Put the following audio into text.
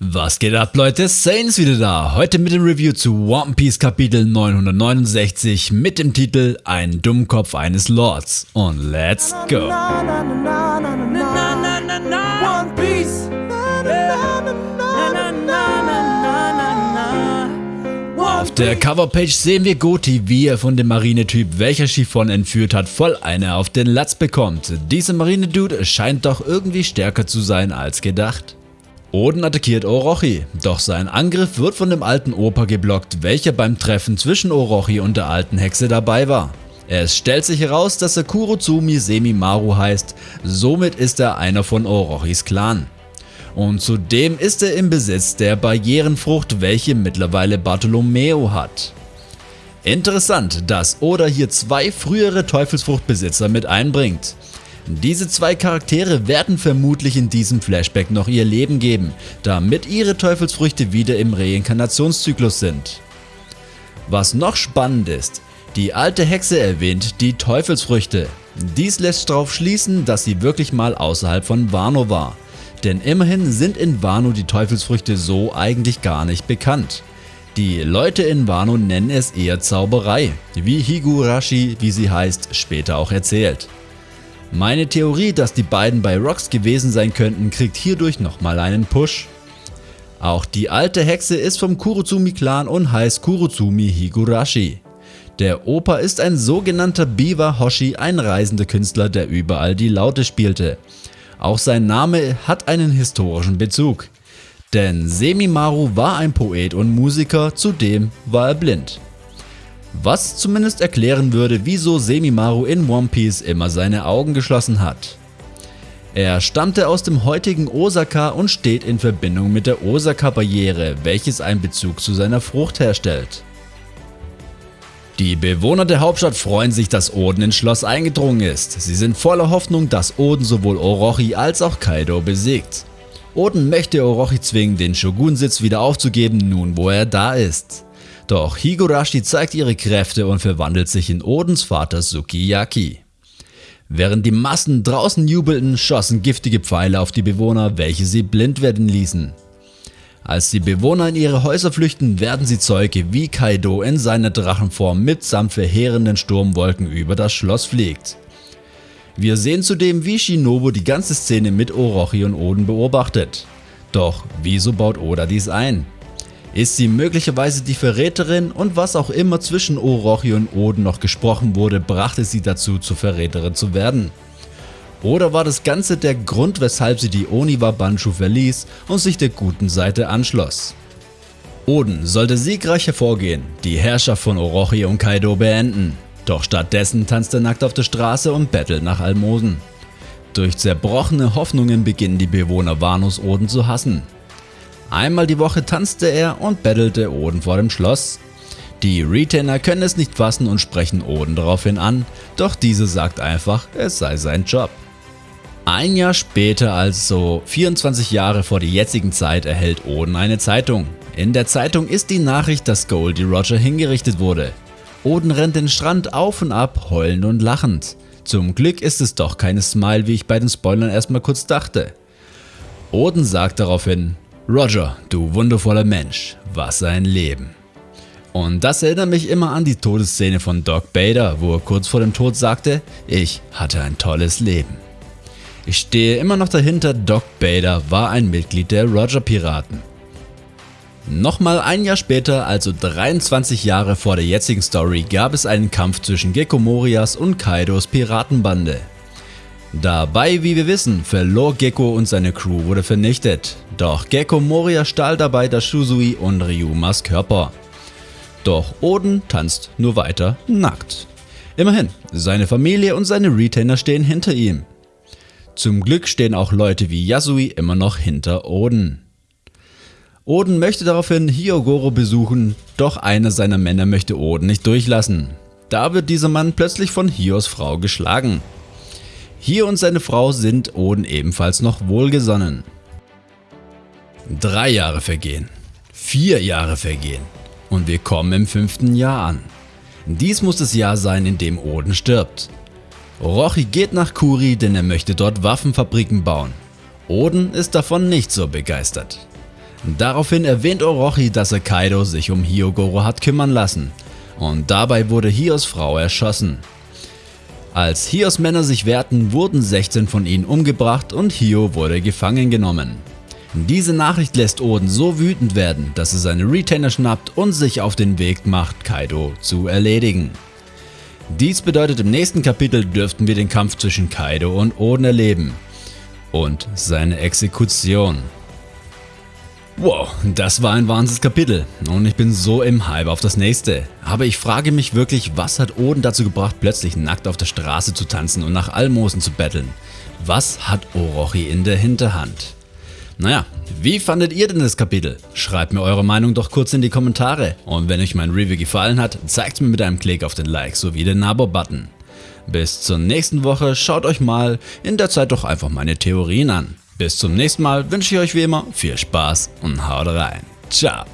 Was geht ab Leute, Saints wieder da, heute mit dem Review zu One Piece Kapitel 969 mit dem Titel Ein Dummkopf eines Lords und let's go! Auf der Coverpage sehen wir Goti, wie er von dem Marinetyp, welcher Chiffon entführt hat, voll eine auf den Latz bekommt. Dieser Marinedude scheint doch irgendwie stärker zu sein als gedacht. Oden attackiert Orochi, doch sein Angriff wird von dem alten Opa geblockt, welcher beim Treffen zwischen Orochi und der alten Hexe dabei war. Es stellt sich heraus, dass er Kurotsumi Semimaru heißt, somit ist er einer von Orochis Clan. Und zudem ist er im Besitz der Barrierenfrucht, welche mittlerweile Bartolomeo hat. Interessant, dass Oda hier zwei frühere Teufelsfruchtbesitzer mit einbringt. Diese zwei Charaktere werden vermutlich in diesem Flashback noch ihr Leben geben, damit ihre Teufelsfrüchte wieder im Reinkarnationszyklus sind. Was noch spannend ist, die alte Hexe erwähnt die Teufelsfrüchte. Dies lässt darauf schließen, dass sie wirklich mal außerhalb von Wano war. Denn immerhin sind in Wano die Teufelsfrüchte so eigentlich gar nicht bekannt. Die Leute in Wano nennen es eher Zauberei, wie Higurashi, wie sie heißt, später auch erzählt. Meine Theorie, dass die beiden bei Rocks gewesen sein könnten, kriegt hierdurch nochmal einen Push. Auch die alte Hexe ist vom Kurotsumi-Clan und heißt Kurotsumi Higurashi. Der Opa ist ein sogenannter Biwa Hoshi, ein reisender Künstler, der überall die Laute spielte. Auch sein Name hat einen historischen Bezug. Denn Semimaru war ein Poet und Musiker, zudem war er blind. Was zumindest erklären würde, wieso Semimaru in One Piece immer seine Augen geschlossen hat. Er stammte aus dem heutigen Osaka und steht in Verbindung mit der Osaka-Barriere, welches einen Bezug zu seiner Frucht herstellt. Die Bewohner der Hauptstadt freuen sich, dass Oden ins Schloss eingedrungen ist. Sie sind voller Hoffnung, dass Oden sowohl Orochi als auch Kaido besiegt. Oden möchte Orochi zwingen, den Shogunsitz wieder aufzugeben, nun wo er da ist. Doch Higurashi zeigt ihre Kräfte und verwandelt sich in Odens Vater Sukiyaki. Während die Massen draußen jubelten, schossen giftige Pfeile auf die Bewohner, welche sie blind werden ließen. Als die Bewohner in ihre Häuser flüchten, werden sie Zeuge wie Kaido in seiner Drachenform mitsamt verheerenden Sturmwolken über das Schloss fliegt. Wir sehen zudem wie Shinobu die ganze Szene mit Orochi und Oden beobachtet. Doch wieso baut Oda dies ein? Ist sie möglicherweise die Verräterin und was auch immer zwischen Orochi und Oden noch gesprochen wurde, brachte sie dazu zur Verräterin zu werden? Oder war das Ganze der Grund weshalb sie die Oniwa Banshu verließ und sich der guten Seite anschloss? Oden sollte siegreich hervorgehen, die Herrschaft von Orochi und Kaido beenden, doch stattdessen tanzt er nackt auf der Straße und bettelt nach Almosen. Durch zerbrochene Hoffnungen beginnen die Bewohner Wanos Oden zu hassen. Einmal die Woche tanzte er und bettelte Oden vor dem Schloss. Die Retainer können es nicht fassen und sprechen Oden daraufhin an, doch diese sagt einfach, es sei sein Job. Ein Jahr später, also 24 Jahre vor der jetzigen Zeit, erhält Oden eine Zeitung. In der Zeitung ist die Nachricht, dass Goldie Roger hingerichtet wurde. Oden rennt den Strand auf und ab, heulend und lachend. Zum Glück ist es doch keine Smile, wie ich bei den Spoilern erstmal kurz dachte. Oden sagt daraufhin, Roger, du wundervoller Mensch, was ein Leben. Und das erinnert mich immer an die Todesszene von Doc Bader, wo er kurz vor dem Tod sagte, ich hatte ein tolles Leben. Ich stehe immer noch dahinter, Doc Bader war ein Mitglied der Roger Piraten. Nochmal ein Jahr später, also 23 Jahre vor der jetzigen Story, gab es einen Kampf zwischen Gekko Morias und Kaidos Piratenbande. Dabei, wie wir wissen, verlor Gekko und seine Crew wurde vernichtet, doch Gekko Moria stahl dabei das Shusui und Ryumas Körper. Doch Oden tanzt nur weiter nackt. Immerhin, seine Familie und seine Retainer stehen hinter ihm. Zum Glück stehen auch Leute wie Yasui immer noch hinter Oden. Oden möchte daraufhin Hyogoro besuchen, doch einer seiner Männer möchte Oden nicht durchlassen. Da wird dieser Mann plötzlich von Hios Frau geschlagen. Hier und seine Frau sind Oden ebenfalls noch wohlgesonnen. Drei Jahre vergehen, vier Jahre vergehen und wir kommen im fünften Jahr an. Dies muss das Jahr sein, in dem Oden stirbt. Rochi geht nach Kuri, denn er möchte dort Waffenfabriken bauen. Oden ist davon nicht so begeistert. Daraufhin erwähnt Orochi, dass er Kaido sich um Hyogoro hat kümmern lassen und dabei wurde Hios Frau erschossen. Als Hios Männer sich wehrten, wurden 16 von ihnen umgebracht und Hio wurde gefangen genommen. Diese Nachricht lässt Oden so wütend werden, dass er seine Retainer schnappt und sich auf den Weg macht, Kaido zu erledigen. Dies bedeutet im nächsten Kapitel dürften wir den Kampf zwischen Kaido und Oden erleben und seine Exekution. Wow, das war ein wahnsinniges Kapitel und ich bin so im Hype auf das nächste. Aber ich frage mich wirklich, was hat Oden dazu gebracht plötzlich nackt auf der Straße zu tanzen und nach Almosen zu betteln? Was hat Orochi in der Hinterhand? Naja, wie fandet ihr denn das Kapitel? Schreibt mir eure Meinung doch kurz in die Kommentare und wenn euch mein Review gefallen hat, zeigt mir mit einem Klick auf den Like sowie den Abo-Button. Bis zur nächsten Woche, schaut euch mal in der Zeit doch einfach meine Theorien an. Bis zum nächsten Mal wünsche ich euch wie immer viel Spaß und haut rein. Ciao.